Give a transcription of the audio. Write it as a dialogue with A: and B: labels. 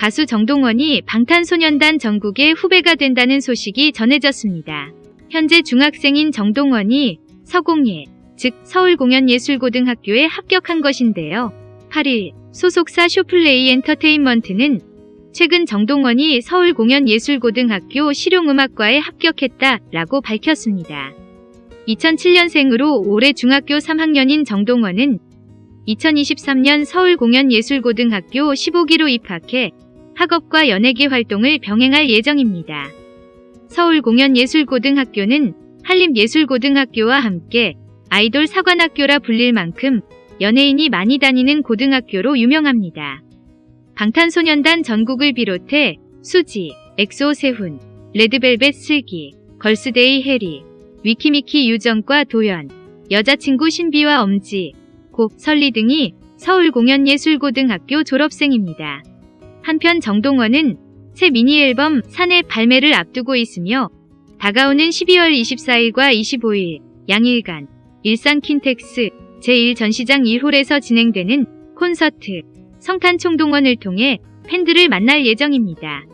A: 가수 정동원이 방탄소년단 전국의 후배가 된다는 소식이 전해졌습니다. 현재 중학생인 정동원이 서공예, 즉 서울공연예술고등학교에 합격한 것인데요. 8일 소속사 쇼플레이 엔터테인먼트는 최근 정동원이 서울공연예술고등학교 실용음악과에 합격했다 라고 밝혔습니다. 2007년생으로 올해 중학교 3학년인 정동원은 2023년 서울공연예술고등학교 15기로 입학해 학업과 연예계 활동을 병행할 예정입니다. 서울공연예술고등학교는 한림예술고등학교와 함께 아이돌 사관학교라 불릴 만큼 연예인이 많이 다니는 고등학교로 유명합니다. 방탄소년단 정국을 비롯해 수지, 엑소 세훈, 레드벨벳 슬기, 걸스데이 혜리, 위키미키 유정과 도연, 여자친구 신비와 엄지, 고, 설리 등이 서울공연예술고등학교 졸업생입니다. 한편 정동원은 새 미니 앨범 산의 발매를 앞두고 있으며 다가오는 12월 24일과 25일 양일간 일산 킨텍스 제1전시장 1홀에서 진행되는 콘서트 성탄 총동원을 통해 팬들을 만날 예정입니다.